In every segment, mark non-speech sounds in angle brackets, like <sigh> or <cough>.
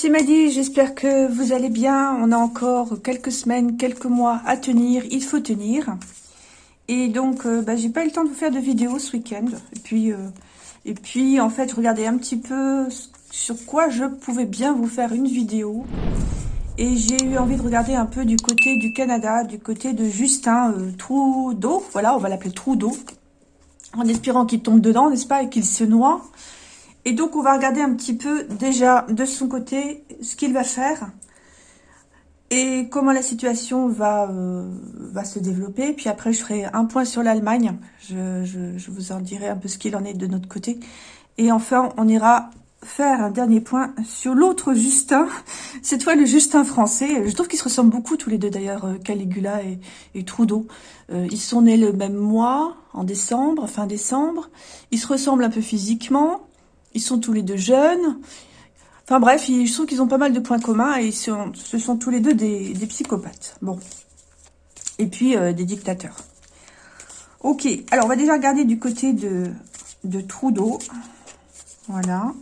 c'est Maddy, j'espère que vous allez bien. On a encore quelques semaines, quelques mois à tenir, il faut tenir. Et donc, euh, bah, j'ai pas eu le temps de vous faire de vidéo ce week-end. Et puis, euh, et puis, en fait, je regardais un petit peu sur quoi je pouvais bien vous faire une vidéo. Et j'ai eu envie de regarder un peu du côté du Canada, du côté de Justin euh, Trudeau. Voilà, on va l'appeler Trudeau. En espérant qu'il tombe dedans, n'est-ce pas, et qu'il se noie. Et donc, on va regarder un petit peu déjà de son côté ce qu'il va faire et comment la situation va, euh, va se développer. Puis après, je ferai un point sur l'Allemagne. Je, je, vous en dirai un peu ce qu'il en est de notre côté. Et enfin, on ira faire un dernier point sur l'autre Justin, <laughs> cette fois le Justin français. Je trouve qu'ils se ressemblent beaucoup tous les deux d'ailleurs, euh, Caligula et, et Trudeau. Euh, ils sont nés le même mois, en décembre, fin décembre. Ils se ressemblent un peu physiquement. Ils sont tous les deux jeunes. Enfin bref, je trouve qu'ils ont pas mal de points communs et sont, ce sont tous les deux des, psychopathes. Bon. Et puis euh, des dictateurs. Ok, alors on va déjà regarder du côté de, de Trudeau. Voilà.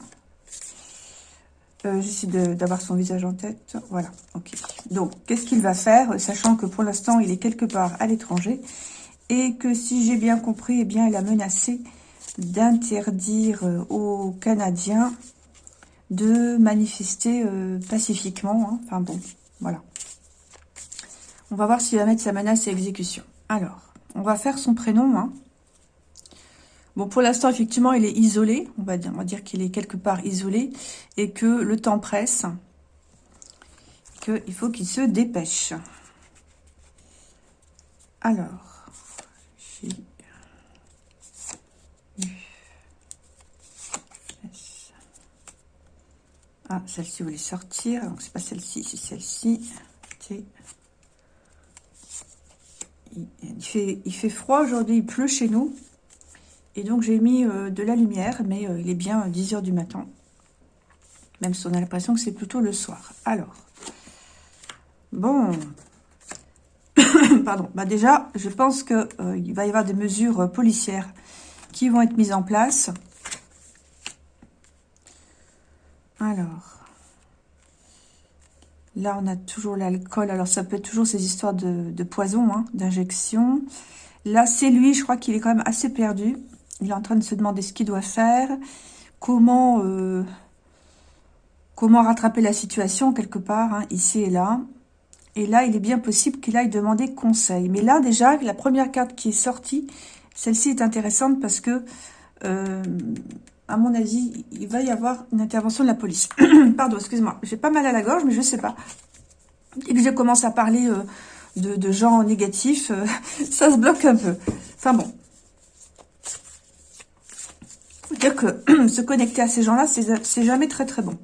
Euh, J'essaie d'avoir son visage en tête. Voilà, ok. Donc, qu'est-ce qu'il va faire, sachant que pour l'instant, il est quelque part à l'étranger et que si j'ai bien compris, eh bien, il a menacé d'interdire euh, aux Canadiens de manifester euh, pacifiquement. Hein. Enfin bon, voilà. On va voir s'il va mettre sa menace à exécution. Alors, on va faire son prénom. Hein. Bon, pour l'instant, effectivement, il est isolé. On va dire, dire qu'il est quelque part isolé et que le temps presse. Qu'il faut qu'il se dépêche. Alors, Ah, celle-ci voulait sortir. Donc, c'est pas celle-ci, c'est celle-ci. Il fait, il fait froid aujourd'hui, il pleut chez nous. Et donc, j'ai mis euh, de la lumière, mais euh, il est bien 10 heures du matin. Même si on a l'impression que c'est plutôt le soir. Alors, bon. <coughs> Pardon. Bah déjà, je pense qu'il euh, il va y avoir des mesures policières qui vont être mises en place. Alors, là, on a toujours l'alcool. Alors, ça peut être toujours ces histoires de, poison, hein, d'injection. Là, c'est lui, je crois qu'il est quand même assez perdu. Il est en train de se demander ce qu'il doit faire, comment, euh, rattraper la situation quelque part, hein, ici et là. Et là, il est bien possible qu'il aille demander conseil. Mais là, déjà, la première carte qui est sortie, celle-ci est intéressante parce que... Euh, à mon avis, il va y avoir une intervention de la police. <clears throat> Pardon, excuse-moi. J'ai pas mal à la gorge, mais je sais pas. Et que je commence à parler euh, de, gens négatifs, euh, <laughs> ça se bloque un peu. Enfin bon. Dire que <clears throat> se connecter à ces gens-là, c'est jamais très très bon.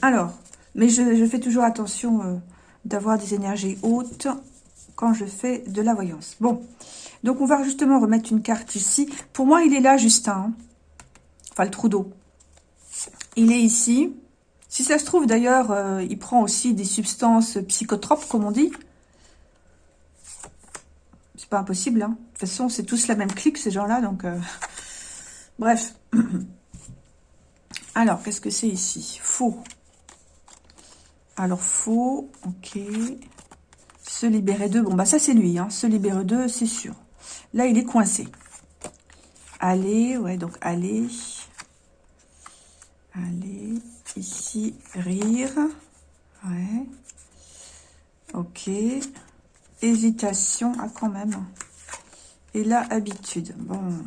Alors, mais je, fais toujours attention euh, d'avoir des énergies hautes quand je fais de la voyance. Bon, donc on va justement remettre une carte ici. Pour moi, il est là, Justin. Hein le trou d'eau. Il est ici. Si ça se trouve, d'ailleurs, euh, il prend aussi des substances psychotropes, comme on dit. C'est pas impossible, hein. De toute façon, c'est tous la même clique, ces gens-là, donc... Euh, bref. <clears throat> Alors, qu'est-ce que c'est ici? Faux. Alors, faux, ok. Se libérer d'eux. Bon, bah ça, c'est lui, hein. Se libérer d'eux, c'est sûr. Là, il est coincé. Allez, ouais, donc allez. Allez, ici, rire. Ouais. Ok. Hésitation, ah quand même. Et là, habitude. Bon.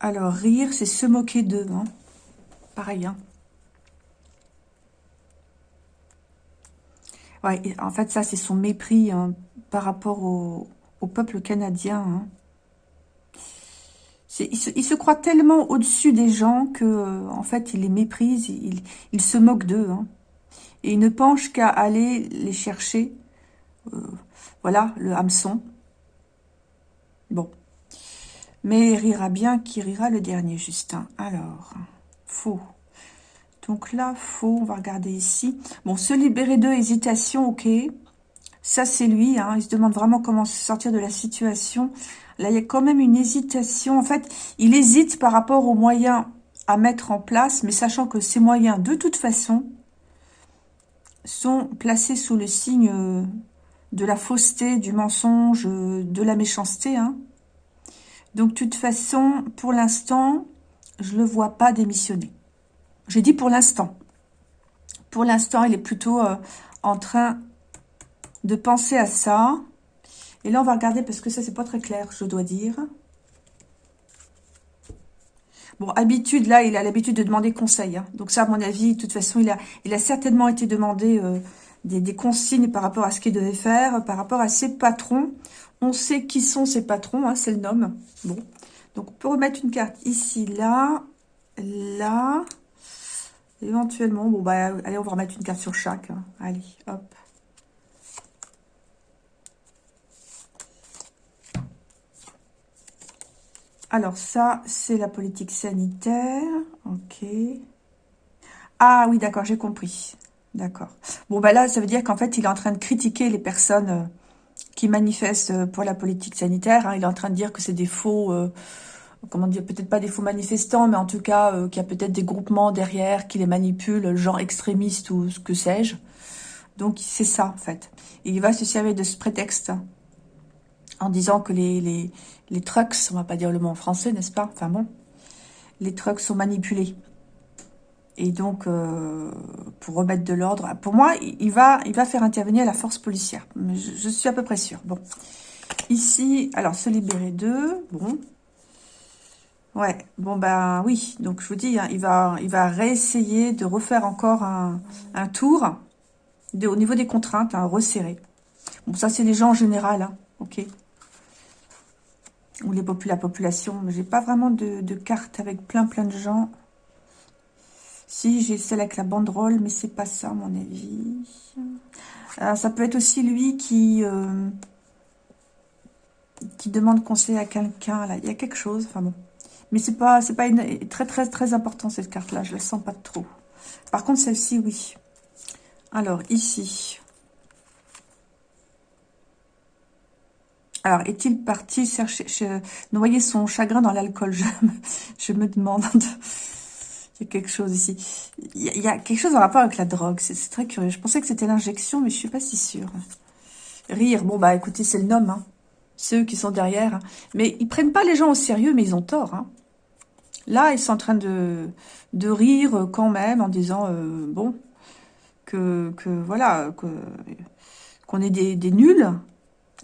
Alors, rire, c'est se moquer d'eux. Hein. Pareil, hein. Ouais, en fait, ça, c'est son mépris hein, par rapport au, peuple canadien. Il se, croit tellement au-dessus des gens que, euh, en fait, il les méprise, il, se moque d'eux. Hein. Et il ne penche qu'à aller les chercher. Euh, voilà, le hameçon. Bon. Mais il rira bien qui rira le dernier, Justin. Alors, faux. Donc là, faux, on va regarder ici. Bon, se libérer d'eux, hésitation, ok. Ça, c'est lui, hein. il se demande vraiment comment se sortir de la situation. Là, il y a quand même une hésitation. En fait, il hésite par rapport aux moyens à mettre en place, mais sachant que ces moyens, de toute façon, sont placés sous le signe euh, de la fausseté, du mensonge, euh, de la méchanceté. Hein. Donc, de toute façon, pour l'instant, je ne le vois pas démissionner. J'ai dit pour l'instant. Pour l'instant, il est plutôt euh, en train de penser à ça. Et là, on va regarder, parce que ça, c'est pas très clair, je dois dire. Bon, habitude, là, il a l'habitude de demander conseil. Hein. Donc ça, à mon avis, de toute façon, il a, certainement été demandé euh, des, consignes par rapport à ce qu'il devait faire, par rapport à ses patrons. On sait qui sont ses patrons, hein, c'est le nom. Bon, donc on peut remettre une carte ici, là, là, éventuellement. Bon, bah, allez, on va remettre une carte sur chaque. Hein. Allez, hop. Alors ça, c'est la politique sanitaire. Ok. Ah oui, d'accord, j'ai compris. D'accord. Bon, bah là, ça veut dire qu'en fait, il est en train de critiquer les personnes euh, qui manifestent euh, pour la politique sanitaire. Hein. Il est en train de dire que c'est des faux... Euh, comment dire, peut-être pas des faux manifestants, mais en tout cas, qu'il y a peut-être des groupements derrière qui les manipulent, genre extrémistes ou ce que sais-je. Donc, c'est ça, en fait. Il va se servir de ce prétexte en disant que les, trucks, on va pas dire le mot en français, n'est-ce pas? Enfin bon, les trucks sont manipulés. Et donc, euh, pour remettre de l'ordre, pour moi, il va, faire intervenir la force policière. Je, suis à peu près sûre. Bon, ici, alors, se libérer d'eux, bon. Ouais, bon ben oui, donc je vous dis, hein, il, va, réessayer de refaire encore un, tour au niveau des contraintes, hein, resserrer. Bon, ça c'est les gens en général, hein, ok? Ou les la population. J'ai pas vraiment de, de carte avec plein plein de gens. Si, j'ai celle avec la banderole, mais c'est pas ça, à mon avis. Alors, ça peut être aussi lui qui... Euh, qui demande conseil à quelqu'un, là. Il y a quelque chose, enfin bon. Mais c'est pas, c'est pas une, très, très, très important, cette carte-là. Je la sens pas trop. Par contre, celle-ci, oui. Alors, ici, Alors, est-il parti chercher, noyer son chagrin dans l'alcool? Je, me demande. Il y a quelque chose ici. Il y, a, quelque chose en rapport avec la drogue. C'est très curieux. Je pensais que c'était l'injection, mais je suis pas si sûre. Rire. Bon, bah écoutez, c'est le nom. Hein. Ceux qui sont derrière. Hein. Mais ils prennent pas les gens au sérieux, mais ils ont tort. Hein. Là, ils sont en train de, rire quand même en disant, euh, bon, que, que voilà, qu'on est des nuls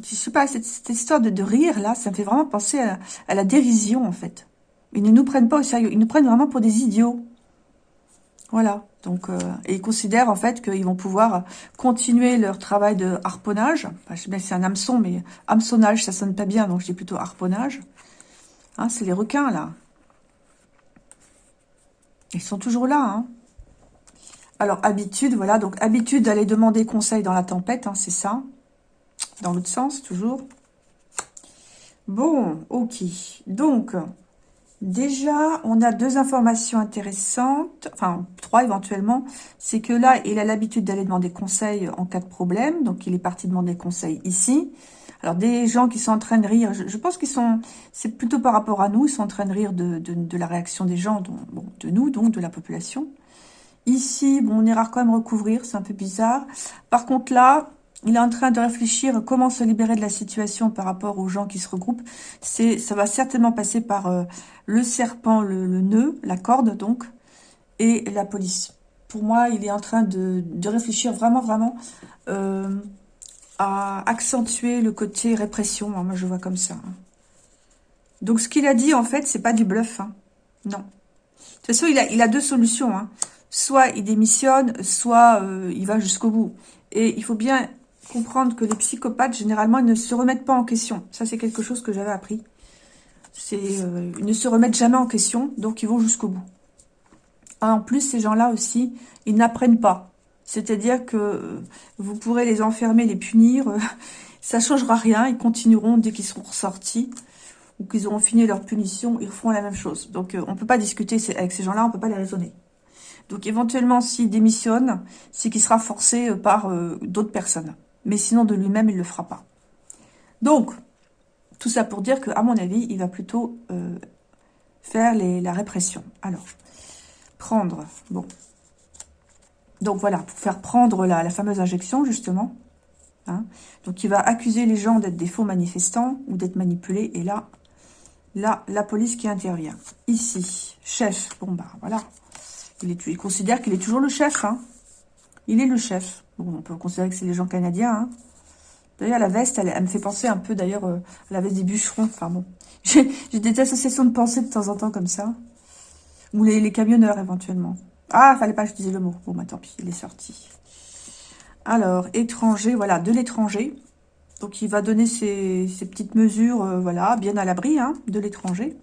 je sais pas, cette, histoire de, rire, là, ça me fait vraiment penser à, la dérision, en fait. Ils ne nous prennent pas au sérieux. Ils nous prennent vraiment pour des idiots. Voilà. Donc, euh, et ils considèrent, en fait, qu'ils vont pouvoir continuer leur travail de harponnage. Je sais bien c'est un hameçon, mais hameçonnage, ça sonne pas bien, donc je dis plutôt harponnage. Hein, c'est les requins, là. Ils sont toujours là, hein. Alors, habitude, voilà. Donc, habitude d'aller demander conseil dans la tempête, hein, c'est ça dans l'autre sens, toujours. Bon, ok. Donc, déjà, on a deux informations intéressantes, enfin, trois éventuellement. C'est que là, il a l'habitude d'aller demander conseil en cas de problème. Donc, il est parti demander conseil ici. Alors, des gens qui sont en train de rire, je, pense qu'ils sont... C'est plutôt par rapport à nous, ils sont en train de rire de, de, la réaction des gens, bon, de nous, donc, de la population. Ici, bon, on ira quand même recouvrir, c'est un peu bizarre. Par contre, là, il est en train de réfléchir comment se libérer de la situation par rapport aux gens qui se regroupent. C'est, Ça va certainement passer par euh, le serpent, le, nœud, la corde donc, et la police. Pour moi, il est en train de, réfléchir vraiment, vraiment euh, à accentuer le côté répression. Moi, je vois comme ça. Hein. Donc, ce qu'il a dit, en fait, c'est pas du bluff. Hein. Non. De toute façon, il a, il a deux solutions. Hein. Soit il démissionne, soit euh, il va jusqu'au bout. Et il faut bien comprendre que les psychopathes, généralement, ils ne se remettent pas en question. Ça, c'est quelque chose que j'avais appris. C'est euh, Ils ne se remettent jamais en question, donc ils vont jusqu'au bout. En plus, ces gens-là aussi, ils n'apprennent pas. C'est-à-dire que euh, vous pourrez les enfermer, les punir, euh, <laughs> ça changera rien, ils continueront dès qu'ils seront ressortis ou qu'ils auront fini leur punition, ils feront la même chose. Donc, on ne peut pas discuter avec ces gens-là, on ne peut pas les raisonner. Donc, éventuellement, s'il démissionne, c'est qu'il sera forcé par d'autres personnes mais sinon de lui-même, il ne le fera pas. Donc, tout ça pour dire que, à mon avis, il va plutôt euh, faire la répression. Alors, prendre, bon. Donc voilà, pour faire prendre la, fameuse injection, justement. Hein. Donc il va accuser les gens d'être des faux manifestants ou d'être manipulés. Et là, là, la police qui intervient. Ici, chef. Bon, bah voilà. Il, il considère qu'il est toujours le chef. Hein. Il est le chef. On peut considérer que c'est les gens canadiens. Hein. D'ailleurs, la veste, elle, me fait penser un peu, d'ailleurs, euh, à la veste des bûcherons. Enfin bon, <laughs> j'ai des associations de pensée de temps en temps comme ça. Ou les, camionneurs, éventuellement. Ah, fallait pas que je dise le mot. Bon, bah tant pis, il est sorti. Alors, étranger, voilà, de l'étranger. Donc, il va donner ses, petites mesures, euh, voilà, bien à l'abri hein, de l'étranger.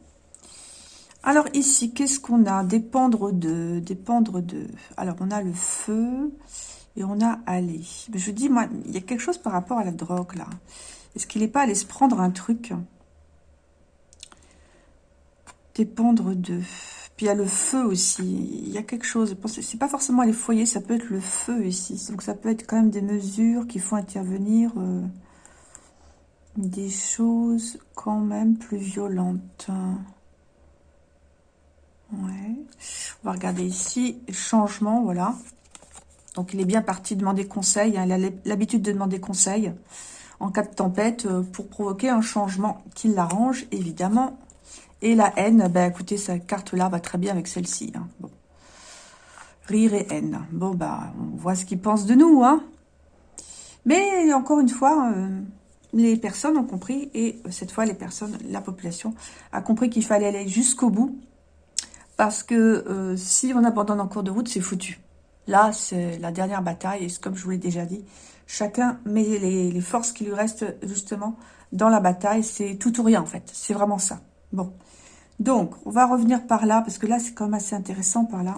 Alors, ici, qu'est-ce qu'on a? Dépendre de, dépendre de... Alors, on a le feu et on a aller. Je dis, moi, il y a quelque chose par rapport à la drogue, là. Est-ce qu'il n'est pas allé se prendre un truc? Dépendre de... Puis il y a le feu aussi. Il y a quelque chose. C'est pas forcément les foyers, ça peut être le feu ici. Donc ça peut être quand même des mesures qui font intervenir euh, des choses quand même plus violentes. On va regarder ici. Changement, voilà. Donc il est bien parti demander conseil. Hein. Il a l'habitude de demander conseil en cas de tempête euh, pour provoquer un changement qui l'arrange, évidemment. Et la haine, ben écoutez, cette carte-là va très bien avec celle-ci. Hein. Rire et haine. Bon, bah, on voit ce qu'ils pensent de nous, hein. Mais, encore une fois, euh, les personnes ont compris, et cette fois, les personnes, la population, a compris qu'il fallait aller jusqu'au bout, parce que euh, si on abandonne en cours de route, c'est foutu. Là, c'est la dernière bataille, et comme je vous l'ai déjà dit, chacun met les, forces qui lui restent, justement, dans la bataille. C'est tout ou rien, en fait. C'est vraiment ça. Bon. Donc, on va revenir par là, parce que là, c'est quand même assez intéressant par là.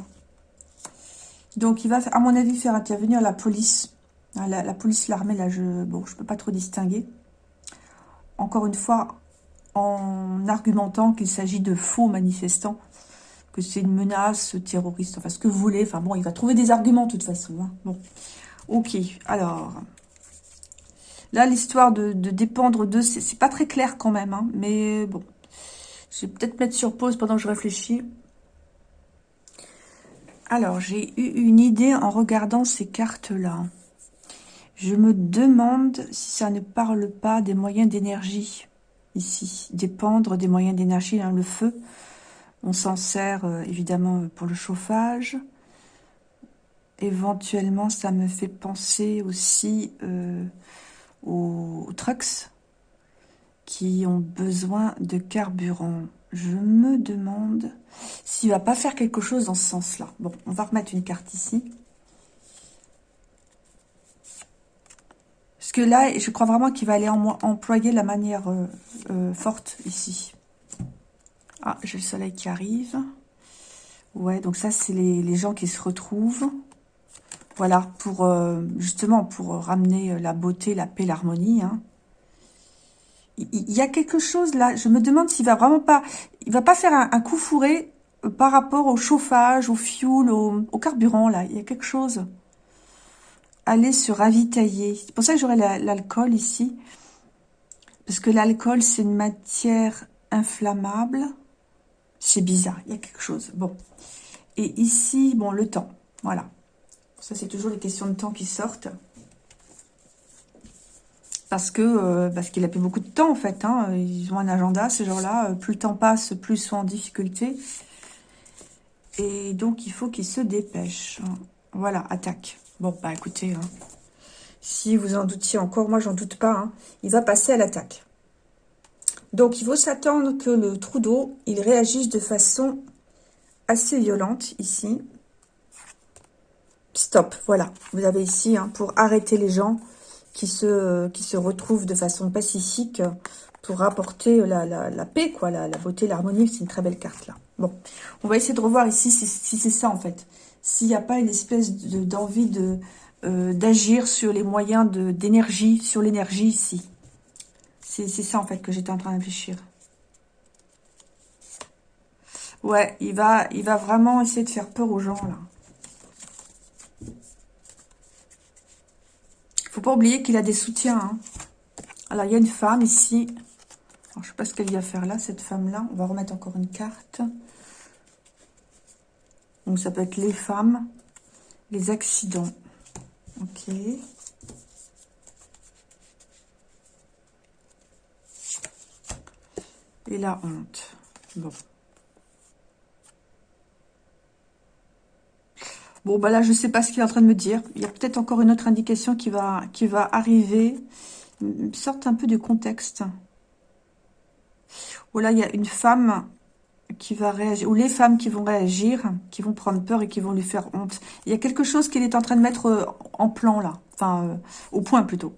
Donc, il va, à mon avis, faire intervenir la police. Ah, la, police, l'armée, là, je bon, je peux pas trop distinguer. Encore une fois, en argumentant qu'il s'agit de faux manifestants, c'est une menace terroriste, enfin, ce que vous voulez. Enfin, bon, il va trouver des arguments, de toute façon. Hein. Bon, ok, alors... Là, l'histoire de, dépendre de... C'est pas très clair quand même, hein, mais bon... Je vais peut-être mettre sur pause pendant que je réfléchis. Alors, j'ai eu une idée en regardant ces cartes-là. Je me demande si ça ne parle pas des moyens d'énergie ici. Dépendre des moyens d'énergie dans le feu. On s'en sert euh, évidemment pour le chauffage. Éventuellement, ça me fait penser aussi euh, aux trucks qui ont besoin de carburant. Je me demande s'il va pas faire quelque chose dans ce sens-là. Bon, on va remettre une carte ici. Parce que là, je crois vraiment qu'il va aller employer la manière euh, euh, forte ici. Ah, j'ai le soleil qui arrive. Ouais, donc ça, c'est les, gens qui se retrouvent. Voilà, pour euh, justement, pour ramener la beauté, la paix, l'harmonie. Hein il y a quelque chose là, je me demande s'il va vraiment pas, il va pas faire un, coup fourré euh, par rapport au chauffage, au fioul, au, carburant là, il y a quelque chose. Aller se ravitailler. C'est pour ça que j'aurais l'alcool ici. Parce que l'alcool, c'est une matière inflammable. C'est bizarre, il y a quelque chose. Bon. Et ici, bon, le temps. Voilà. Ça, c'est toujours les questions de temps qui sortent parce que euh, parce qu'il a plus beaucoup de temps en fait. Hein. Ils ont un agenda ces gens-là. Plus le temps passe, plus ils sont en difficulté. Et donc il faut qu'ils se dépêchent. Voilà, attaque. Bon bah écoutez, hein. si vous en doutiez encore, moi j'en doute pas. Hein. il va passer à l'attaque. Donc il faut s'attendre que le trou d'eau, il réagisse de façon assez violente ici. Stop, voilà. Vous avez ici pour arrêter les gens qui se, retrouvent de façon pacifique pour apporter la, la, paix, quoi, la, beauté, l'harmonie. C'est une très belle carte, là. Bon, on va essayer de revoir ici si, c'est ça, en fait. S'il n'y a pas une espèce d'envie de, euh, d'agir sur les moyens d'énergie, sur l'énergie ici. C'est ça, en fait, que j'étais en train de réfléchir. Ouais, il va, il va vraiment essayer de faire peur aux gens, là. faut pas oublier qu'il a des soutiens. Hein. Alors, il y a une femme ici. je ne sais pas ce qu'elle vient faire là, cette femme-là. On va remettre encore une carte. Donc, ça peut être les femmes, les accidents. Ok. Et la honte. Bon. Bon, bah là, je ne sais pas ce qu'il est en train de me dire. Il y a peut-être encore une autre indication qui va, qui va arriver. Sorte un peu du contexte. Ou là, il y a une femme qui va réagir, ou les femmes qui vont réagir, qui vont prendre peur et qui vont lui faire honte. Il y a quelque chose qu'il est en train de mettre euh, en plan, là. Enfin, euh, au point, plutôt.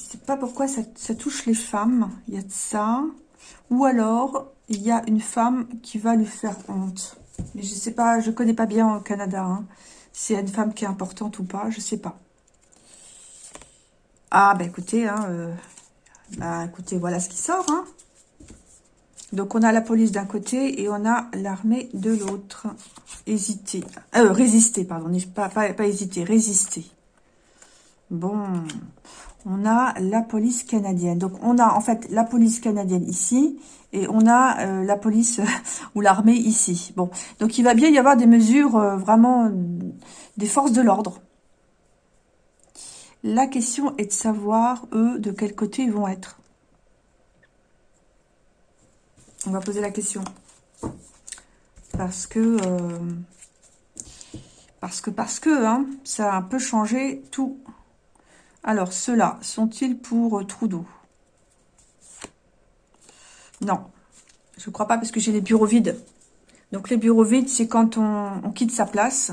Je sais pas pourquoi ça, touche les femmes. Il y a de ça. Ou alors, il y a une femme qui va lui faire honte. Mais je sais pas, je connais pas bien au Canada. Hein. Si une femme qui est importante ou pas, je sais pas. Ah, bah écoutez, hein, euh, bah écoutez, voilà ce qui sort. Hein. Donc, on a la police d'un côté et on a l'armée de l'autre. Hésiter. Euh, résister, pardon. Pas hésiter, résister. Bon. On a la police canadienne. Donc, on a en fait la police canadienne ici et on a euh, la police <laughs> ou l'armée ici. Bon, donc il va bien y avoir des mesures euh, vraiment des forces de l'ordre. La question est de savoir, eux, de quel côté ils vont être. On va poser la question. Parce que... Euh, parce que, parce que, hein, ça a un peu changé tout. Alors, ceux-là, sont-ils pour euh, Trudeau? Non, je ne crois pas parce que j'ai les bureaux vides. Donc, les bureaux vides, c'est quand on, quitte sa place.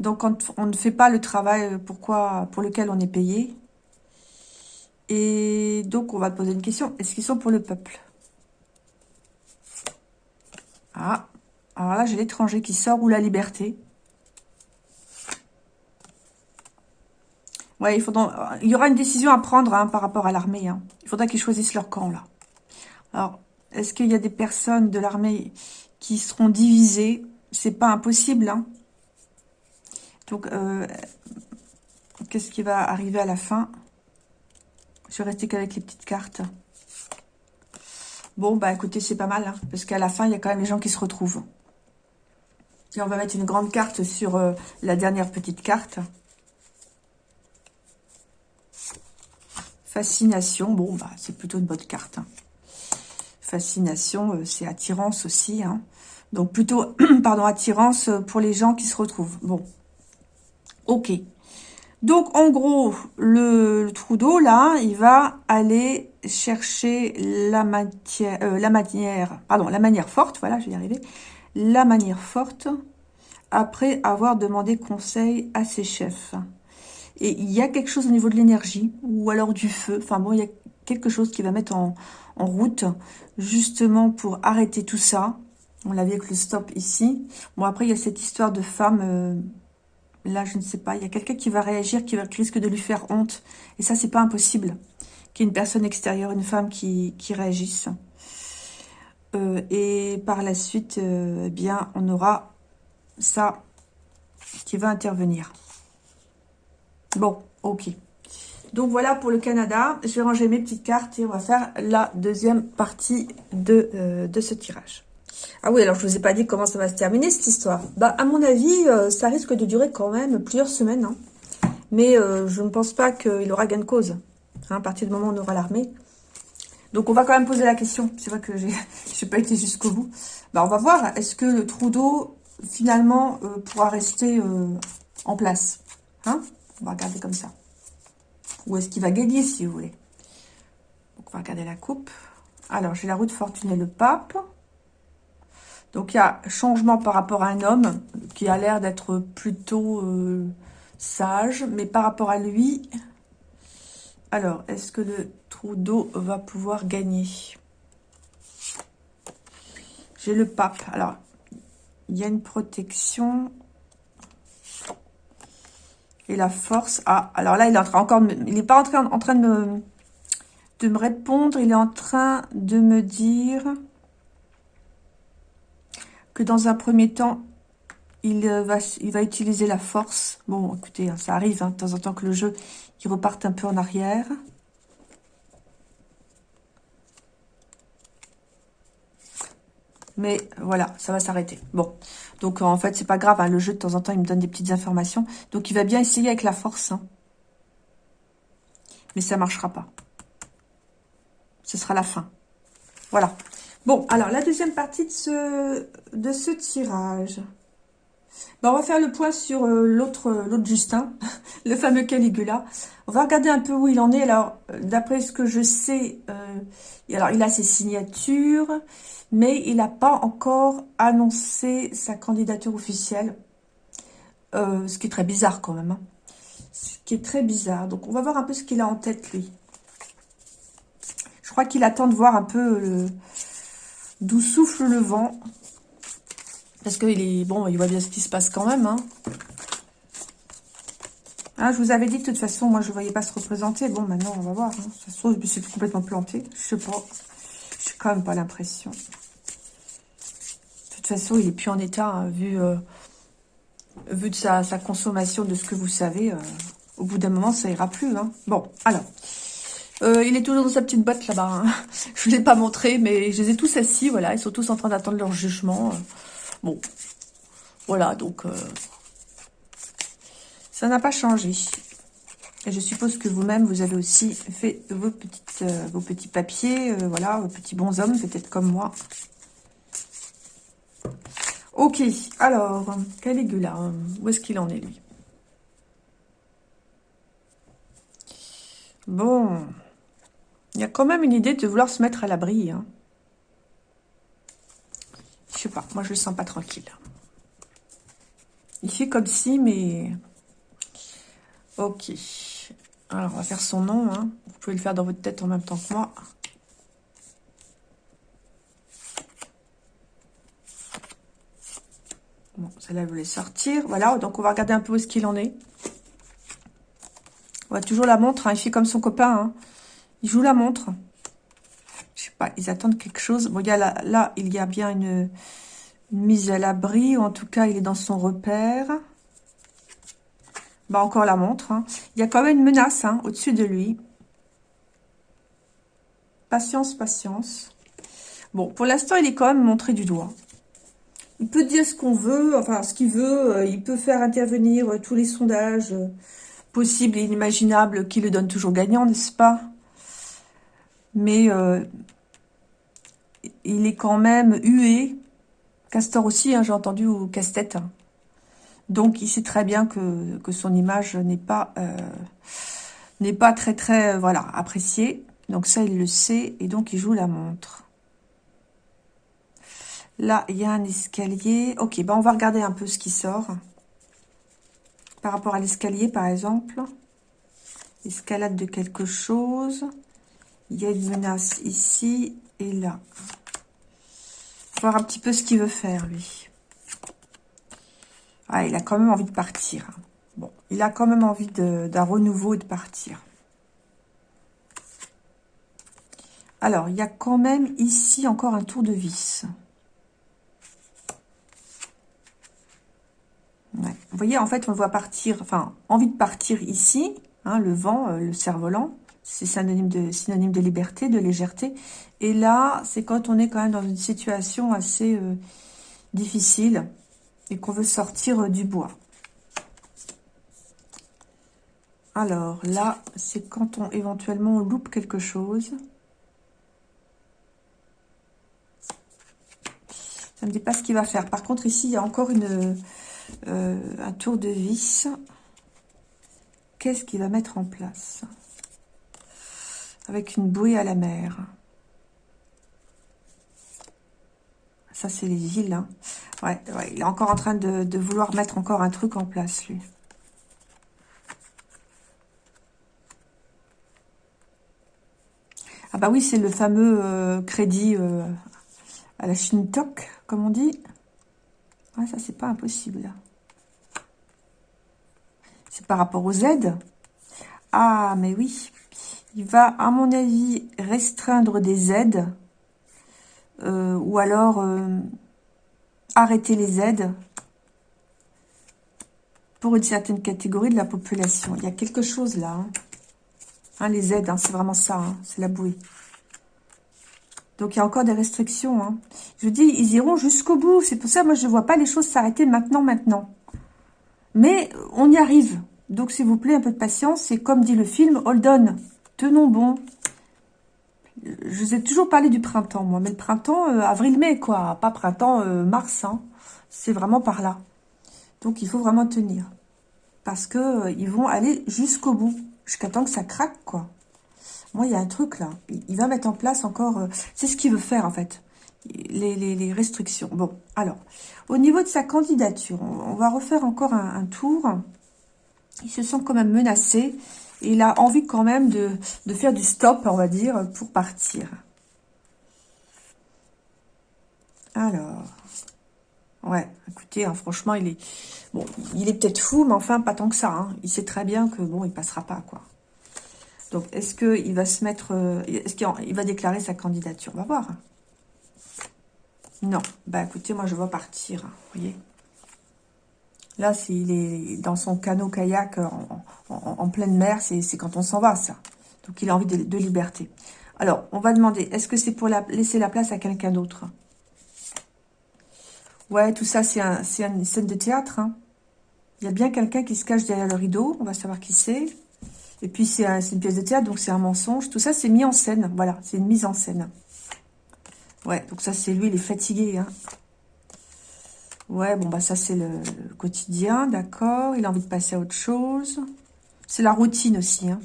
Donc, quand on ne fait pas le travail pourquoi, pour lequel on est payé. Et donc, on va poser une question. Est-ce qu'ils sont pour le peuple? Ah, alors là, j'ai l'étranger qui sort ou la liberté. Ouais, il, y aura une décision à prendre hein, par rapport à l'armée. Hein. Il faudra qu'ils choisissent leur camp, là. Alors, est-ce qu'il y a des personnes de l'armée qui seront divisées? C'est pas impossible. Hein. Donc, euh, qu'est-ce qui va arriver à la fin? Je vais rester qu'avec les petites cartes. Bon, bah écoutez, c'est pas mal. Parce qu'à la fin, il y a quand même les gens qui se retrouvent. Et on va mettre une grande carte sur euh, la dernière petite carte. Fascination, bon, bah, c'est plutôt une bonne carte. Hein. Fascination, euh, c'est attirance aussi. Hein. Donc, plutôt, <clears throat> pardon, attirance pour les gens qui se retrouvent. Bon, ok. Donc, en gros, le, trou d'eau, là, il va aller chercher la, matière, euh, la manière, pardon, la manière forte, voilà, je vais y arriver, la manière forte, après avoir demandé conseil à ses chefs. Et il y a quelque chose au niveau de l'énergie, ou alors du feu. Enfin bon, il y a quelque chose qui va mettre en, route, justement pour arrêter tout ça. On l'avait avec le stop ici. Bon, après, il y a cette histoire de femme... Euh, là, je ne sais pas. Il y a quelqu'un qui va réagir, qui, risque de lui faire honte. Et ça, c'est pas impossible. Qu'il y ait une personne extérieure, une femme qui, qui réagisse. Euh, et par la suite, euh, eh bien, on aura ça qui va intervenir. Bon, ok. Donc voilà pour le Canada. Je vais ranger mes petites cartes et on va faire la deuxième partie de, euh, ce tirage. Ah oui, alors je vous ai pas dit comment ça va se terminer cette histoire. Bah à mon avis, euh, ça risque de durer quand même plusieurs semaines. Hein. Mais euh, je ne pense pas qu'il aura gain de cause. Hein, à partir du moment où on aura l'armée. Donc on va quand même poser la question. C'est vrai que j'ai <laughs> n'ai pas été jusqu'au bout. Bah on va voir. Est-ce que le Trudeau finalement pourra rester en place Hein? On va regarder comme ça. Où est-ce qu'il va gagner, si vous voulez Donc, on va regarder la coupe. Alors, j'ai la roue de fortune et le pape. Donc, il y a changement par rapport à un homme qui a l'air d'être plutôt euh, sage. Mais par rapport à lui... Alors, est-ce que le trou d'eau va pouvoir gagner? J'ai le pape. Alors, il y a une protection et la force. Ah, alors là, il est en train encore il n'est pas en train, de me, répondre. Il est en train de me dire que dans un premier temps, il va, il va utiliser la force. Bon, écoutez, hein, ça arrive hein, de temps en temps que le jeu, il reparte un peu en arrière. Mais voilà, ça va s'arrêter. Bon, donc en fait, c'est pas grave. Hein, le jeu, de temps en temps, il me donne des petites informations. Donc, il va bien essayer avec la force. Hein. Mais ça marchera pas. Ce sera la fin. Voilà. Bon, alors, la deuxième partie de ce, de ce tirage. Ben, on va faire le point sur euh, l'autre euh, l'autre Justin, <laughs> le fameux Caligula. On va regarder un peu où il en est. Alors, euh, d'après ce que je sais, il a ses signatures, mais il n'a pas encore annoncé sa candidature officielle. ce qui est très bizarre quand même. Hein. Ce qui est très bizarre. Donc, on va voir un peu ce qu'il a en tête, lui. Je crois qu'il attend de voir un peu d'où souffle le vent. Parce qu'il est bon, il voit bien ce qui se passe quand même. Hein. Ah, je vous avais dit, de toute façon, moi, je ne voyais pas se représenter. Bon, maintenant, on va voir. Hein. Ça se trouve, je suis complètement planté. Je sais pas. Je n'ai quand même pas l'impression. De toute façon, il est plus en état, hein, vu, euh, vu de sa, consommation, de ce que vous savez. Euh, au bout d'un moment, ça ira plus. Hein. Bon, alors. Euh, il est toujours dans sa petite boîte là-bas. <laughs> Je ne l'ai pas montré, mais je les ai tous assis, voilà. Ils sont tous en train d'attendre leur jugement. Bon, voilà, donc euh, ça n'a pas changé. Et je suppose que vous-même, vous avez aussi fait vos, euh, petits papiers, euh, voilà, vos petits bonshommes, peut-être comme moi. Ok, alors, Caligula, où est-ce qu'il en est, lui? Bon, il y a quand même une idée de vouloir se mettre à l'abri, hein. Je sais pas, moi je le sens pas tranquille. Il fait comme si, mais... Ok. Alors, on va faire son nom. Hein. Vous pouvez le faire dans votre tête en même temps que moi. Bon, celle-là, je voulais sortir. Voilà, donc on va regarder un peu où est-ce qu'il en est. On va toujours la montre. Hein. Il fait comme son copain. Hein. Il joue la montre ils attendent quelque chose. Bon, il y a là, il y a bien une, mise à l'abri, ou en tout cas, il est dans son repère. Bah, encore la montre. Hein. Il y a quand même une menace hein, au-dessus de lui. Patience, patience. Bon, pour l'instant, il est quand même montré du doigt. Il peut dire ce qu'on veut, enfin, ce qu'il veut. Euh, il peut faire intervenir euh, tous les sondages euh, possibles et inimaginables qui le donnent toujours gagnant, n'est-ce pas? Mais il est quand même hué. Castor aussi, hein, j'ai entendu, ou casse-tête. Donc, il sait très bien que, son image n'est pas, euh, n'est pas très, très, euh, voilà, appréciée. Donc, ça, il le sait. Et donc, il joue la montre. Là, il y a un escalier. Ok, ben on va regarder un peu ce qui sort. Par rapport à l'escalier, par exemple. Escalade de quelque chose. Il y a une menace ici et là. Voir un petit peu ce qu'il veut faire, lui. Ah, il a quand même envie de partir. Bon, il a quand même envie d'un renouveau et de partir. Alors, il y a quand même ici encore un tour de vis. Vous voyez, en fait, on voit partir, enfin, envie de partir ici, hein, le vent, euh, le cerf-volant. C'est synonyme de, liberté, de légèreté. Et là, c'est quand on est quand même dans une situation assez euh, difficile et qu'on veut sortir euh, du bois. Alors là, c'est quand on éventuellement loupe quelque chose. Ça ne me dit pas ce qu'il va faire. Par contre, ici, il y a encore une, euh, un tour de vis. Qu'est-ce qu'il va mettre en place? Avec une bouée à la mer. Ça, c'est les villes. Hein. Ouais, il est encore en train de, vouloir mettre encore un truc en place, lui. Ah bah oui, c'est le fameux euh, crédit euh, à la Shintok, comme on dit. Ouais, ça, c'est pas impossible. C'est par rapport aux aides. Ah, mais oui. Il va, à mon avis, restreindre des aides euh, ou alors euh, arrêter les aides pour une certaine catégorie de la population. Il y a quelque chose là. Hein. Hein, les aides, hein, c'est vraiment ça, c'est la bouée. Donc, il y a encore des restrictions. Hein. Je dis, ils iront jusqu'au bout. C'est pour ça, moi, je ne vois pas les choses s'arrêter maintenant, maintenant. Mais on y arrive. Donc, s'il vous plaît, un peu de patience. C'est comme dit le film, hold on. Tenons bon. Je vous ai toujours parlé du printemps, moi. Mais le printemps, euh, avril-mai, quoi. Pas printemps, euh, mars. Hein. C'est vraiment par là. Donc, il faut vraiment tenir. Parce que euh, ils vont aller jusqu'au bout. Jusqu'à temps que ça craque, quoi. Moi, il y a un truc, là. Il va mettre en place encore... c'est ce qu'il veut faire, en fait. Les, restrictions. Bon, alors. Au niveau de sa candidature, on, va refaire encore un tour il se sent quand même menacé. Il a envie quand même de, faire du stop, on va dire, pour partir. Alors, ouais, écoutez, hein, franchement, il est, bon, il est peut-être fou, mais enfin, pas tant que ça. Hein. Il sait très bien que, bon, il passera pas, quoi. Donc, est-ce qu'il va se mettre, euh, est-ce qu'il va déclarer sa candidature? On va voir. Non, bah écoutez, moi, je vais partir, vous voyez Là, s'il est dans son canot-kayak en, pleine mer, c'est quand on s'en va, ça. Donc, il a envie de, liberté. Alors, on va demander, est-ce que c'est pour laisser la place à quelqu'un d'autre? Ouais, tout ça, c'est une scène de théâtre. Hein. Il y a bien quelqu'un qui se cache derrière le rideau. On va savoir qui c'est. Et puis, c'est une pièce de théâtre, donc c'est un mensonge. Tout ça, c'est mis en scène. Voilà, c'est une mise en scène. Ouais, donc ça, c'est lui, il est fatigué. Hein. Ouais, bon, bah ça, c'est le, quotidien, d'accord. Il a envie de passer à autre chose. C'est la routine aussi. Hein.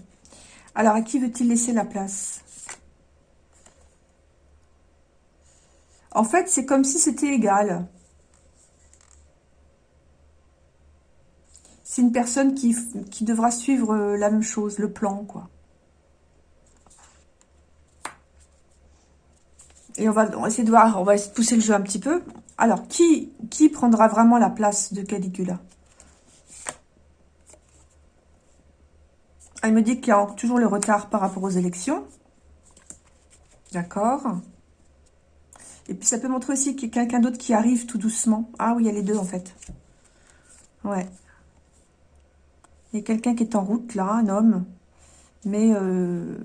Alors, à qui veut-il laisser la place? En fait, c'est comme si c'était égal. C'est une personne qui, devra suivre euh, la même chose, le plan, quoi. Et on va, essayer de voir, on va pousser le jeu un petit peu. Alors, qui, qui prendra vraiment la place de Caligula? Elle me dit qu'il y a toujours le retard par rapport aux élections. D'accord. Et puis, ça peut montrer aussi qu'il y a quelqu'un d'autre qui arrive tout doucement. Ah oui, il y a les deux, en fait. Ouais. Il y a quelqu'un qui est en route, là, un homme. Mais, euh...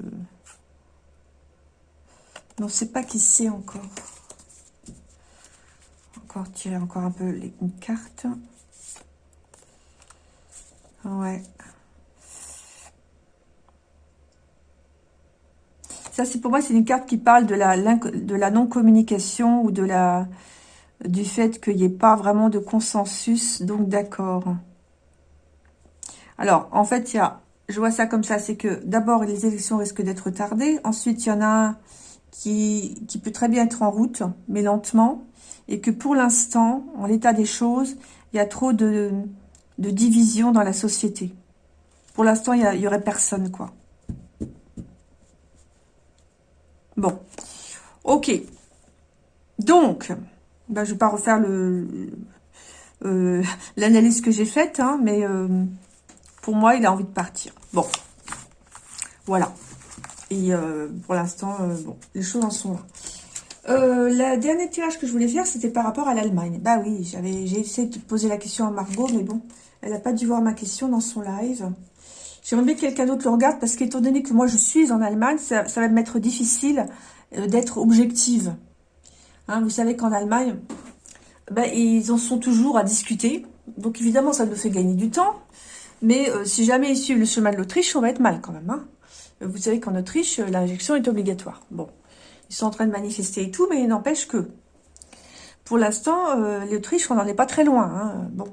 on ne sait pas qui c'est encore encore tirer encore un peu les, une carte. Ouais. Ça, c'est pour moi, c'est une carte qui parle de la, de la non-communication ou de la du fait qu'il n'y ait pas vraiment de consensus, donc d'accord. Alors, en fait, il y je vois ça comme ça, c'est que d'abord, les élections risquent d'être retardées. Ensuite, il y en a qui, qui peut très bien être en route, mais lentement et que pour l'instant, en l'état des choses, il y a trop de, de division dans la société. Pour l'instant, il n'y aurait personne, quoi. Bon. Ok. Donc, ben, je ne vais pas refaire le euh, l'analyse que j'ai faite, hein, mais euh, pour moi, il a envie de partir. Bon. Voilà. Et euh, pour l'instant, bon, les choses en sont là. Euh, le dernier tirage que je voulais faire, c'était par rapport à l'Allemagne. Bah oui, j'ai essayé de poser la question à Margot, mais bon, elle n'a pas dû voir ma question dans son live. J'aimerais bien que quelqu'un d'autre le regarde, parce qu'étant donné que moi je suis en Allemagne, ça, va m'être difficile euh, d'être objective. Hein, vous savez qu'en Allemagne, ben, ils en sont toujours à discuter. Donc évidemment, ça nous fait gagner du temps. Mais euh, si jamais ils suivent le chemin de l'Autriche, on va être mal quand même. Hein. Vous savez qu'en Autriche, l'injection est obligatoire. Bon, ils sont en train de manifester et tout, mais il n'empêche que, pour l'instant, euh, l'Autriche, on n'en est pas très loin. Hein. Bon,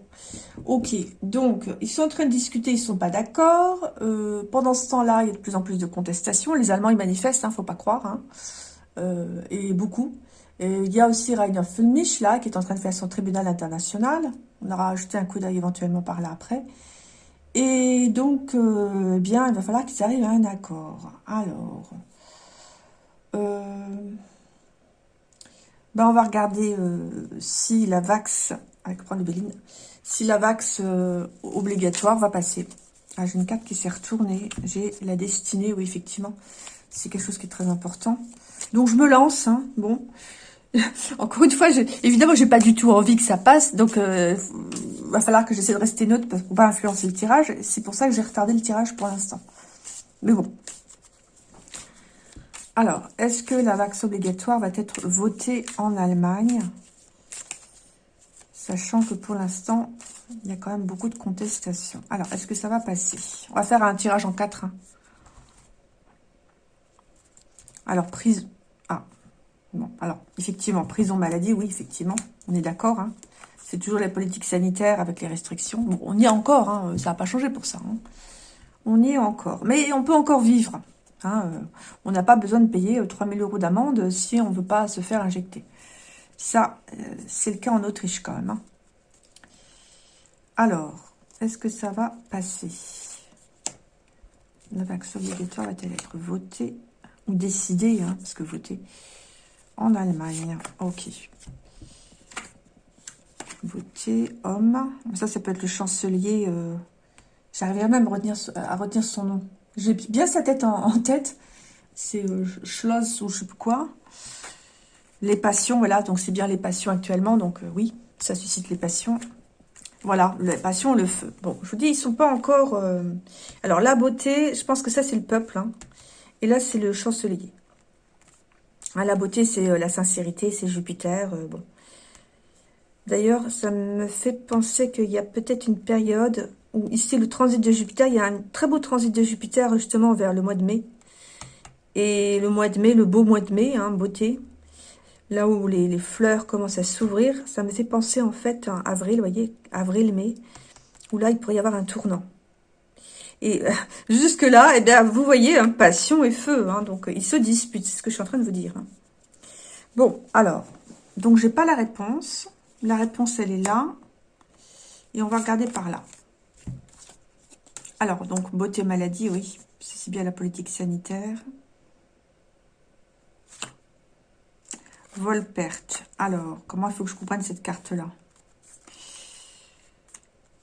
ok. Donc, ils sont en train de discuter, ils ne sont pas d'accord. Euh, pendant ce temps-là, il y a de plus en plus de contestations. Les Allemands, ils manifestent, il hein, ne faut pas croire. Hein. Euh, et beaucoup. Il y a aussi Rainer Fulmich, là, qui est en train de faire son tribunal international. On aura ajouté un coup d'œil éventuellement par là après. Et donc, eh bien, il va falloir qu'ils arrivent à un accord. Alors, euh, ben on va regarder euh, si la VAX, avec Béline, si la VAX euh, obligatoire va passer. Ah, j'ai une carte qui s'est retournée. J'ai la destinée, oui, effectivement. C'est quelque chose qui est très important. Donc, je me lance. Hein, bon. <laughs> Encore une fois, évidemment, j'ai pas du tout envie que ça passe. Donc, il va falloir que j'essaie de rester neutre pour pas influencer le tirage. C'est pour ça que j'ai retardé le tirage pour l'instant. Mais bon, Alors, est-ce que la vax obligatoire va être votée en Allemagne? Sachant que pour l'instant, il y a quand même beaucoup de contestations. Alors, est-ce que ça va passer? On va faire un tirage en 4. Hein. Alors, prise... Bon, alors, effectivement, prison maladie, oui, effectivement, on est d'accord. Hein. C'est toujours la politique sanitaire avec les restrictions. Bon, on y est encore, hein, ça n'a pas changé pour ça. Hein. On y est encore. Mais on peut encore vivre. Euh, on n'a pas besoin de payer 3000 euh, euros d'amende si on ne veut pas se faire injecter. Ça, euh, c'est le cas en Autriche quand même. Alors, est-ce que ça va passer? La vaccin obligatoire va-t-elle être votée ou décidée Parce que voter en Allemagne. Ok. Voter homme. Ça, ça peut être le chancelier. Euh, J'arriverai même à retenir, son nom. J'ai bien sa tête en, tête. C'est euh, Schloss ou je sais plus quoi. Les passions, voilà. Donc, c'est bien les passions actuellement. Donc, euh, oui, ça suscite les passions. Voilà, les passions, le feu. Bon, je vous dis, ils sont pas encore... Alors, la beauté, je pense que ça, c'est le peuple. Hein. Et là, c'est le chancelier. Ah, la beauté, c'est la sincérité, c'est Jupiter. bon. D'ailleurs, ça me fait penser qu'il y a peut-être une période ici le transit de Jupiter, il y a un très beau transit de Jupiter justement vers le mois de mai. Et le mois de mai, le beau mois de mai, hein, beauté, là où les, fleurs commencent à s'ouvrir, ça me fait penser en fait à avril, voyez, avril-mai, où là il pourrait y avoir un tournant. Et euh, jusque-là, eh bien, vous voyez, hein, passion et feu, hein, donc ils se disputent, c'est ce que je suis en train de vous dire. Hein. Bon, alors, donc j'ai pas la réponse. La réponse, elle est là. Et on va regarder par là. Alors, donc, beauté maladie, oui. C'est bien la politique sanitaire. Vol-perte. Alors, comment il faut que je comprenne cette carte-là?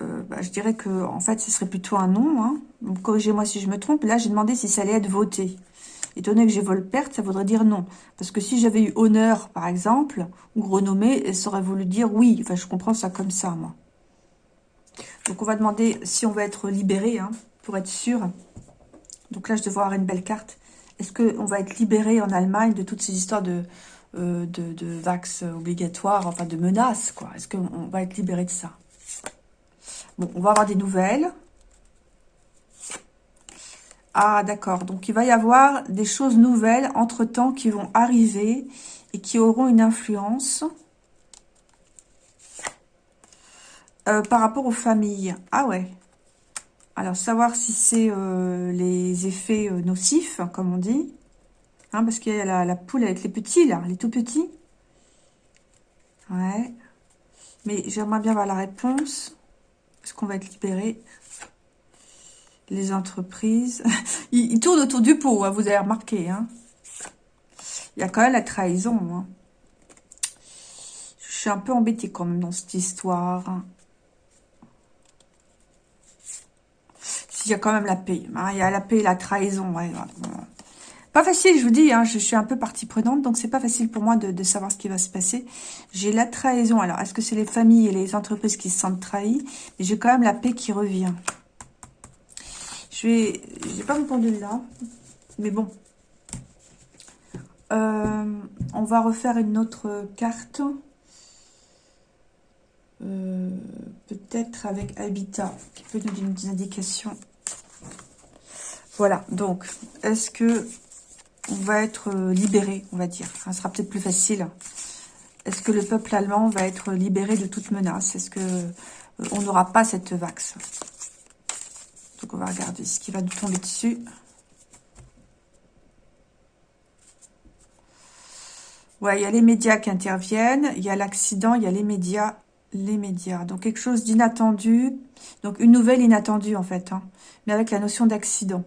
Euh, bah, Je dirais que, en fait, ce serait plutôt un non. Hein. corrigez-moi si je me trompe. Là, j'ai demandé si ça allait être voté. Étant que j'ai vol-perte, ça voudrait dire non. Parce que si j'avais eu honneur, par exemple, ou renommée, ça aurait voulu dire oui. Enfin, je comprends ça comme ça, moi. Donc, on va demander si on va être libéré, hein, pour être sûr. Donc là, je devrais avoir une belle carte. Est-ce qu'on va être libéré en Allemagne de toutes ces histoires de, euh, de, vax obligatoires, enfin de menaces, quoi? Est-ce qu'on va être libéré de ça? Bon, on va avoir des nouvelles. Ah, d'accord. Donc, il va y avoir des choses nouvelles, entre-temps, qui vont arriver et qui auront une influence. Euh, par rapport aux familles. Ah ouais. Alors, savoir si c'est euh, les effets euh, nocifs, comme on dit. Hein, parce qu'il y a la, poule avec les petits, là, les tout petits. Ouais. Mais j'aimerais bien avoir la réponse. Est-ce qu'on va être libéré Les entreprises. <laughs> ils, tournent autour du pot, hein, vous avez remarqué. Hein. Il y a quand même la trahison. Hein. Je suis un peu embêtée quand même dans cette histoire. il y a quand même la paix. Hein, il y a la paix et la trahison. Pas facile, je vous dis, hein, je, suis un peu partie prenante, donc c'est pas facile pour moi de, savoir ce qui va se passer. J'ai la trahison. Alors, est-ce que c'est les familles et les entreprises qui se sentent trahies? Mais j'ai quand même la paix qui revient. Je vais... J'ai pas mon pendule là, mais bon. Euh, on va refaire une autre carte. Euh, peut-être avec Habitat, qui peut nous donner des indications voilà, donc, est-ce que on va être euh, libéré, on va dire Ça sera peut-être plus facile. Est-ce que le peuple allemand va être libéré de toute menace? Est-ce que euh, on n'aura pas cette vax? Donc, on va regarder ce qui va nous tomber dessus. Ouais, il y a les médias qui interviennent, il y a l'accident, il y a les médias, les médias. Donc, quelque chose d'inattendu. Donc, une nouvelle inattendue, en fait, hein, mais avec la notion d'accident.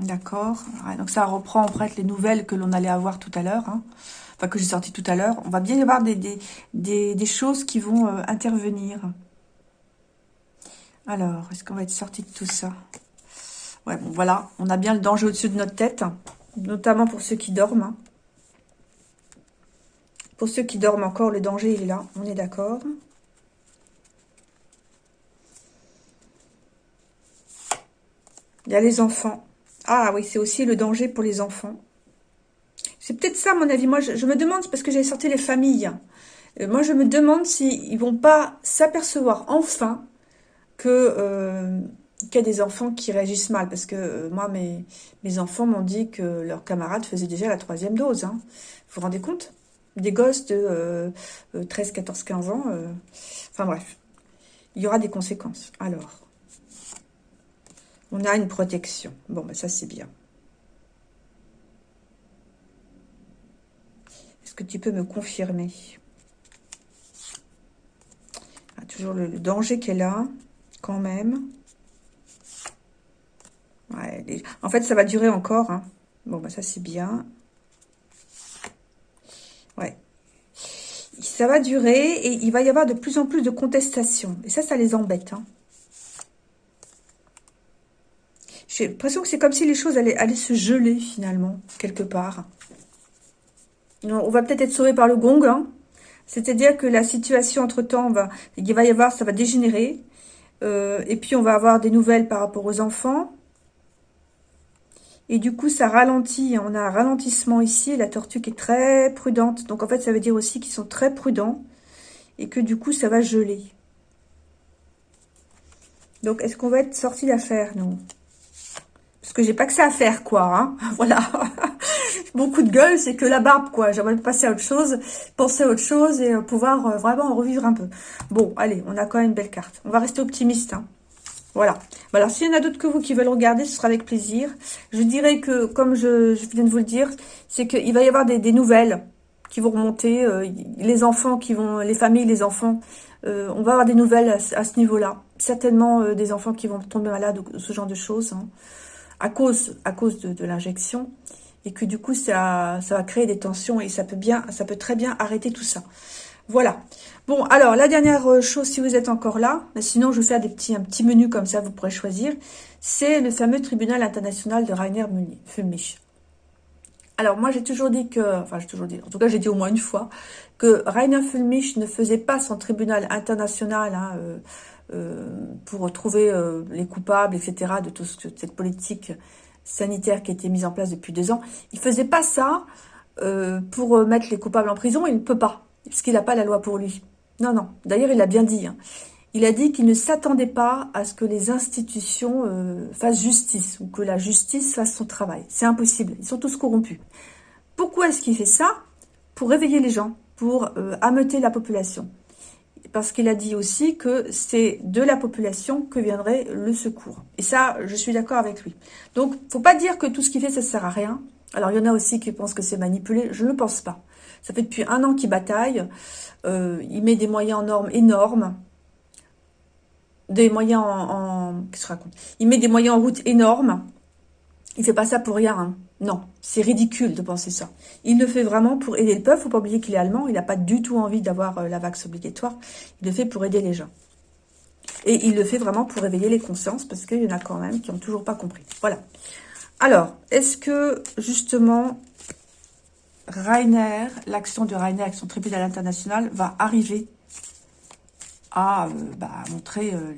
D'accord. donc ça reprend en fait les nouvelles que l'on allait avoir tout à l'heure. Hein. Enfin, que j'ai sorti tout à l'heure. On va bien y avoir des, choses qui vont euh, intervenir. Alors, est-ce qu'on va être sorti de tout ça? Ouais, bon, voilà. On a bien le danger au-dessus de notre tête. Notamment pour ceux qui dorment. Hein. Pour ceux qui dorment encore, le danger est là. On est d'accord. Il y a les enfants. Ah oui, c'est aussi le danger pour les enfants. C'est peut-être ça, mon avis. Moi, je, me demande, parce que j'ai sorti les familles. Euh, moi, je me demande s'ils vont pas s'apercevoir enfin euh, qu'il y a des enfants qui réagissent mal. Parce que euh, moi, mes, mes enfants m'ont dit que leurs camarades faisaient déjà la troisième dose. Hein. Vous vous rendez compte? Des gosses de 13, 14, 15 ans. Enfin bref, il y aura des conséquences. Alors, on a une protection. Bon, ben ça c'est bien. Est-ce que tu peux me confirmer? Ah, Toujours le, danger qu'elle est là, quand même. en fait, ça va durer encore. Hein. Bon, ben ça c'est bien. Ouais. Ça va durer et il va y avoir de plus en plus de contestations. Et ça, ça les embête. Hein. J'ai l'impression que c'est comme si les choses allaient, se geler finalement, quelque part. On va peut-être être sauvé par le gong. Hein. C'est-à-dire que la situation, entre-temps, va, il va y avoir, ça va dégénérer. Euh, et puis, on va avoir des nouvelles par rapport aux enfants. Et du coup, ça ralentit. On a un ralentissement ici. La tortue qui est très prudente. Donc, en fait, ça veut dire aussi qu'ils sont très prudents. Et que du coup, ça va geler. Donc, est-ce qu'on va être sorti d'affaire, nous? Parce que j'ai pas que ça à faire, quoi. Hein <laughs> voilà. <laughs> Beaucoup de gueule, c'est que la barbe, quoi. J'aimerais passer à autre chose, penser à autre chose et euh, pouvoir euh, vraiment revivre un peu. Bon, allez, on a quand même une belle carte. On va rester optimiste. Hein. Voilà. Alors, s'il y en a d'autres que vous qui veulent regarder, ce sera avec plaisir. Je dirais que, comme je, viens de vous le dire, c'est qu'il va y avoir des, nouvelles qui vont remonter. Euh, les enfants qui vont, les familles, les enfants, on va avoir des nouvelles à, ce niveau-là. Certainement des enfants qui vont tomber malades ou ce genre de choses. Hein à cause, à cause de, l'injection et que du coup ça, ça va créer des tensions et ça peut bien, ça peut très bien arrêter tout ça. Voilà. Bon, alors la dernière euh, chose, si vous êtes encore là, mais sinon je vais faire des petits, un petit menu comme ça, vous pourrez choisir. C'est le fameux tribunal international de Rainer Fulmich. Alors moi j'ai toujours dit que, enfin j'ai toujours dit, en tout cas j'ai dit au moins une fois, que Rainer Fulmich ne faisait pas son tribunal international hein, euh, pour trouver euh, les coupables, etc., de toute cette politique sanitaire qui a été mise en place depuis deux ans. Il ne faisait pas ça euh, pour mettre les coupables en prison, il ne peut pas, parce qu'il n'a pas la loi pour lui. Non, non, d'ailleurs, il l'a bien dit. Hein. Il a dit qu'il ne s'attendait pas à ce que les institutions fassent justice, ou que la justice fasse son travail. C'est impossible, ils sont tous corrompus. Pourquoi est-ce qu'il fait ça? Pour réveiller les gens, pour ameuter la population parce qu'il a dit aussi que c'est de la population que viendrait le secours. Et ça, je suis d'accord avec lui. Donc, faut pas dire que tout ce qu'il fait, ça sert à rien. Alors, il y en a aussi qui pensent que c'est manipulé. Je ne pense pas. Ça fait depuis un an qu'il bataille. Euh, il met des moyens en normes énormes. Des moyens en... Qu'est-ce que raconte? Il met des moyens en route énormes. Il fait pas ça pour rien. Hein. Non, c'est ridicule de penser ça. Il le fait vraiment pour aider le peuple. Faut pas oublier qu'il est allemand. Il n'a pas du tout envie d'avoir euh, la vax obligatoire. Il le fait pour aider les gens. Et il le fait vraiment pour réveiller les consciences parce qu'il y en a quand même qui n'ont toujours pas compris. Voilà. Alors, est-ce que justement Rainer, l'action de Rainer avec son tribunal international va arriver à euh, bah, montrer euh,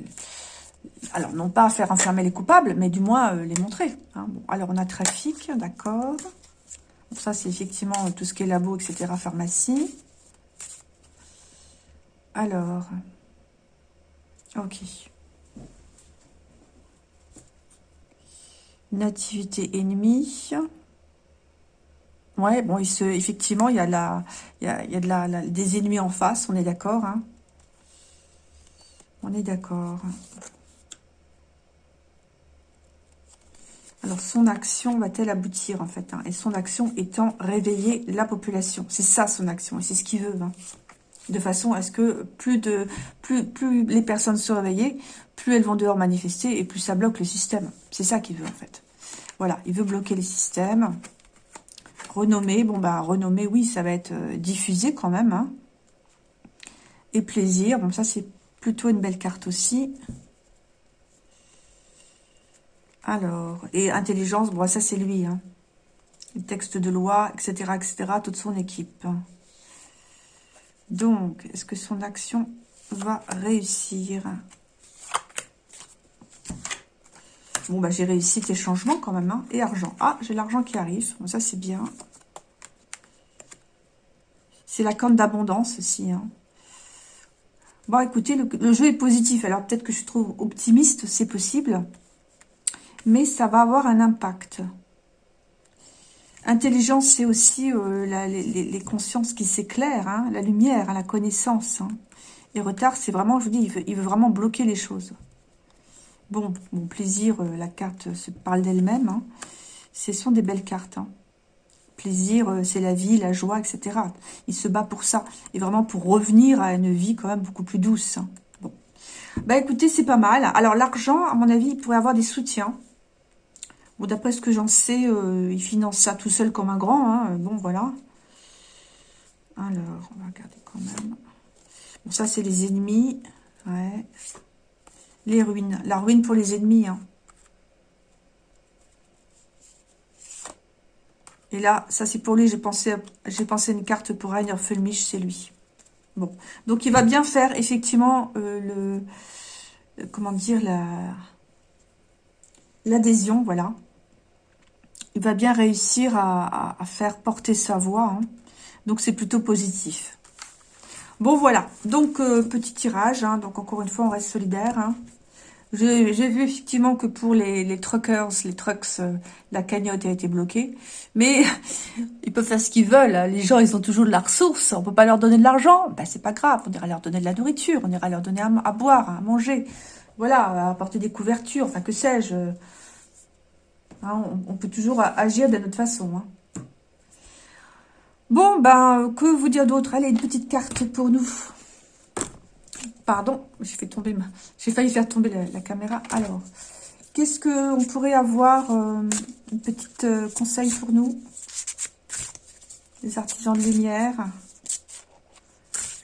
alors non pas faire enfermer les coupables, mais du moins euh, les montrer. Hein. alors on a trafic, d'accord. Ça c'est effectivement tout ce qui est labo, etc., pharmacie. Alors, ok. Nativité ennemie. Ouais, bon, effectivement, il y a, la, il y a, il des ennemis en face, on est d'accord. Hein. On est d'accord. Alors, son action va-t-elle aboutir, en fait hein Et son action étant réveiller la population? C'est ça, son action, et c'est ce qu'il veut. Hein. de façon à ce que plus, de, plus, plus les personnes se réveillent, plus elles vont dehors manifester, et plus ça bloque le système. C'est ça qu'il veut, en fait. Voilà, il veut bloquer les systèmes. Renommer, bon, bah, renommer, oui, ça va être euh, diffusé quand même. Hein. Et plaisir, bon, ça, c'est plutôt une belle carte aussi. Alors, et intelligence, bon, ça c'est lui. Hein. Les textes de loi, etc., etc., toute son équipe. Donc, est-ce que son action va réussir? Bon, bah, j'ai réussi tes changements quand même. Hein. Et argent. Ah, j'ai l'argent qui arrive. Ça, c'est bien. C'est la cante d'abondance aussi. Hein. Bon, écoutez, le, jeu est positif. Alors, peut-être que je trouve optimiste, c'est possible. Mais ça va avoir un impact. Intelligence, c'est aussi euh, les, consciences qui s'éclairent, hein, la lumière, hein, la connaissance. Et retard, c'est vraiment, je vous dis, il veut, vraiment bloquer les choses. Bon, mon plaisir, euh, la carte se parle d'elle-même. Hein. Ce sont des belles cartes. Plaisir, euh, c'est la vie, la joie, etc. Il se bat pour ça. Et vraiment pour revenir à une vie quand même beaucoup plus douce. Bon. Bah écoutez, c'est pas mal. Alors l'argent, à mon avis, il pourrait avoir des soutiens. D'après ce que j'en sais, euh, il finance ça tout seul comme un grand. Bon, voilà. Alors, on va regarder quand même. Bon, ça, c'est les ennemis. Les ruines. La ruine pour les ennemis. Hein. Et là, ça, c'est pour lui. J'ai pensé, j'ai pensé une carte pour Rainer Fulmich, c'est lui. Bon. Donc, il va bien faire, effectivement, euh, le... Euh, comment dire, la... L'adhésion, voilà. Il va bien réussir à, faire porter sa voix. Hein. Donc, c'est plutôt positif. Bon, voilà. Donc, euh, petit tirage. Hein. Donc, encore une fois, on reste solidaire. Hein. J'ai vu effectivement que pour les, truckers, les trucks, euh, la cagnotte a été bloquée. Mais <laughs> ils peuvent faire ce qu'ils veulent. Les gens, ils ont toujours de la ressource. On peut pas leur donner de l'argent. Ben, c'est pas grave. On ira leur donner de la nourriture. On ira leur donner à, boire, à manger. Voilà, apporter des couvertures. Enfin, que sais-je. Hein, on, peut toujours agir de notre façon. Hein. Bon, ben, que vous dire d'autre? Allez, une petite carte pour nous. Pardon. J'ai failli faire tomber la, caméra. Alors, qu'est-ce qu'on pourrait avoir euh, Une petite euh, conseil pour nous? Les artisans de lumière.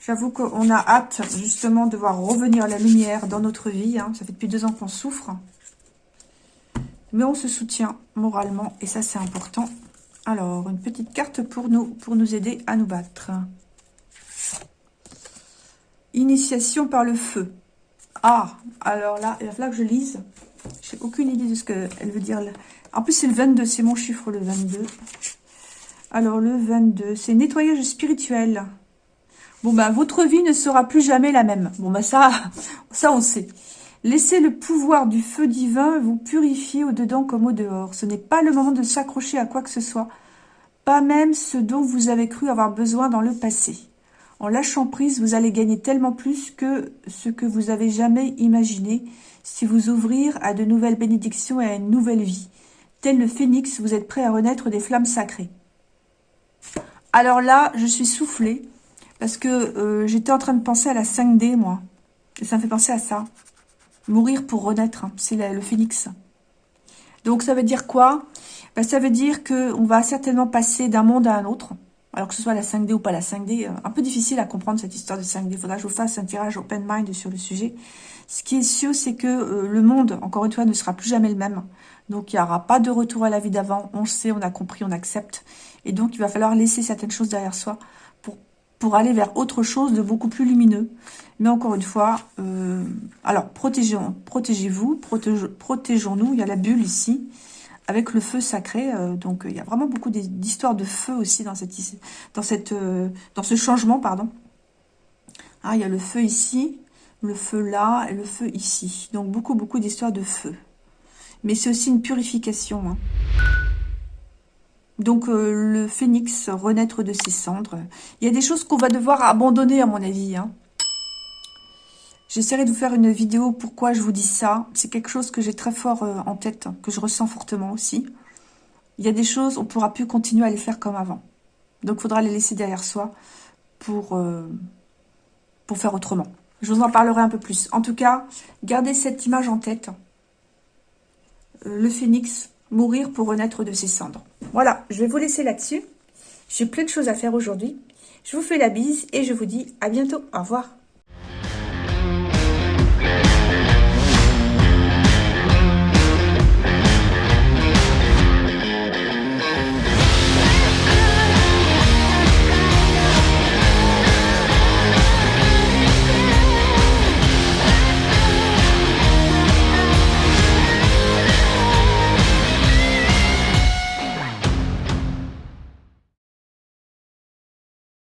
J'avoue qu'on a hâte, justement, de voir revenir la lumière dans notre vie. Hein. Ça fait depuis deux ans qu'on souffre. Mais on se soutient moralement, et ça, c'est important. Alors, une petite carte pour nous, pour nous aider à nous battre. Initiation par le feu. Ah, alors là, il va falloir que je lise. J'ai aucune idée de ce qu'elle veut dire. En plus, c'est le 22, c'est mon chiffre, le 22. Alors, le 22, c'est nettoyage spirituel. Bon, ben, votre vie ne sera plus jamais la même. Bon, ben, ça, <laughs> ça, on sait. Laissez le pouvoir du feu divin vous purifier au-dedans comme au-dehors. Ce n'est pas le moment de s'accrocher à quoi que ce soit, pas même ce dont vous avez cru avoir besoin dans le passé. En lâchant prise, vous allez gagner tellement plus que ce que vous avez jamais imaginé si vous ouvrir à de nouvelles bénédictions et à une nouvelle vie. Tel le phénix, vous êtes prêt à renaître des flammes sacrées. Alors là, je suis soufflée parce que euh, j'étais en train de penser à la 5D, moi. Et ça me fait penser à ça. Mourir pour renaître, hein. c'est le phénix. Donc ça veut dire quoi? Ben, Ça veut dire qu'on va certainement passer d'un monde à un autre. Alors que ce soit la 5D ou pas la 5D, euh, un peu difficile à comprendre cette histoire de 5D. Il faudra que je vous fasse un tirage open mind sur le sujet. Ce qui est sûr, c'est que euh, le monde, encore une fois, ne sera plus jamais le même. Donc il n'y aura pas de retour à la vie d'avant. On le sait, on a compris, on accepte. Et donc il va falloir laisser certaines choses derrière soi pour aller vers autre chose de beaucoup plus lumineux. Mais encore une fois, euh, alors protégez-vous, protégeons-nous. Il y a la bulle ici, avec le feu sacré. Euh, donc il y a vraiment beaucoup d'histoires de feu aussi dans, cette, dans, euh, ce changement. pardon. Ah, il y a le feu ici, le feu là et le feu ici. Donc beaucoup, beaucoup d'histoires de feu. Mais c'est aussi une purification. Hein. Donc euh, le phénix, renaître de ses cendres. Il y a des choses qu'on va devoir abandonner à mon avis. Hein. J'essaierai de vous faire une vidéo pourquoi je vous dis ça. C'est quelque chose que j'ai très fort euh, en tête, que je ressens fortement aussi. Il y a des choses, on ne pourra plus continuer à les faire comme avant. Donc il faudra les laisser derrière soi pour, euh, pour faire autrement. Je vous en parlerai un peu plus. En tout cas, gardez cette image en tête. le phénix, mourir pour renaître de ses cendres. Voilà, je vais vous laisser là-dessus. J'ai plein de choses à faire aujourd'hui. Je vous fais la bise et je vous dis à bientôt. Au revoir.